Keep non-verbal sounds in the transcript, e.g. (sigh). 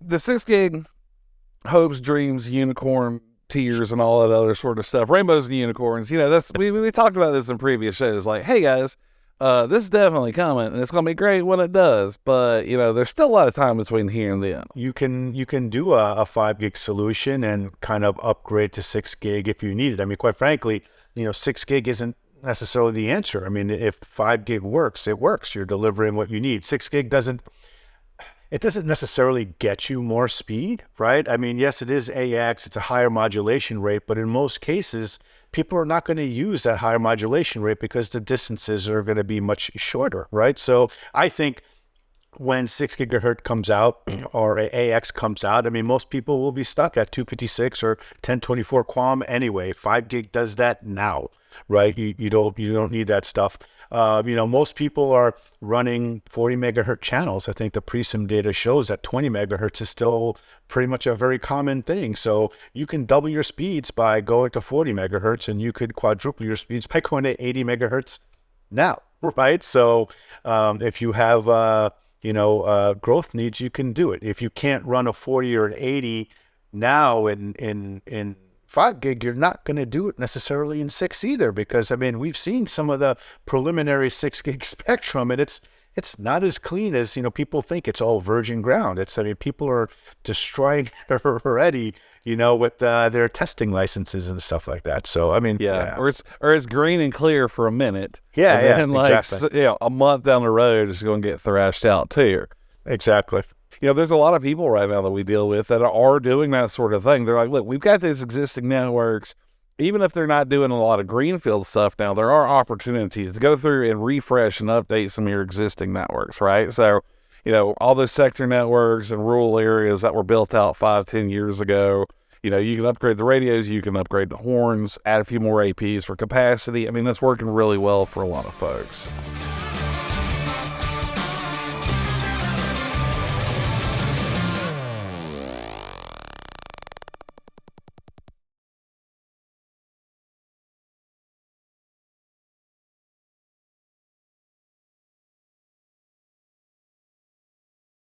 The six gig hopes, dreams, unicorn tears, and all that other sort of stuff. Rainbows and unicorns. You know, that's we we talked about this in previous shows. Like, hey guys, uh, this is definitely coming, and it's gonna be great when it does. But you know, there's still a lot of time between here and then. You can you can do a, a five gig solution and kind of upgrade to six gig if you need it. I mean, quite frankly, you know, six gig isn't necessarily the answer. I mean, if five gig works, it works. You're delivering what you need. Six gig doesn't it doesn't necessarily get you more speed, right? I mean, yes, it is AX, it's a higher modulation rate, but in most cases, people are not going to use that higher modulation rate because the distances are going to be much shorter, right? So I think when 6 gigahertz comes out (clears throat) or AX comes out, I mean, most people will be stuck at 256 or 1024 QAM anyway. 5 gig does that now, right? You, you don't you don't need that stuff. Uh, you know, most people are running 40 megahertz channels. I think the Preseem data shows that 20 megahertz is still pretty much a very common thing. So you can double your speeds by going to 40 megahertz, and you could quadruple your speeds by (laughs) going to 80 megahertz now, (laughs) right? So um, if you have uh, you know uh, growth needs, you can do it. If you can't run a 40 or an 80 now in in in five gig, you're not going to do it necessarily in six either, because I mean, we've seen some of the preliminary six gig (laughs) spectrum and it's, it's not as clean as, you know, people think it's all virgin ground. It's, I mean, people are destroying it (laughs) already, you know, with uh, their testing licenses and stuff like that. So, I mean, yeah. yeah. Or it's, or it's green and clear for a minute. Yeah. And yeah. then like, exactly. you know, a month down the road, it's going to get thrashed out too. Exactly you know, there's a lot of people right now that we deal with that are doing that sort of thing. They're like, look, we've got these existing networks. Even if they're not doing a lot of greenfield stuff now, there are opportunities to go through and refresh and update some of your existing networks, right? So, you know, all those sector networks and rural areas that were built out five, ten years ago, you know, you can upgrade the radios, you can upgrade the horns, add a few more APs for capacity. I mean, that's working really well for a lot of folks.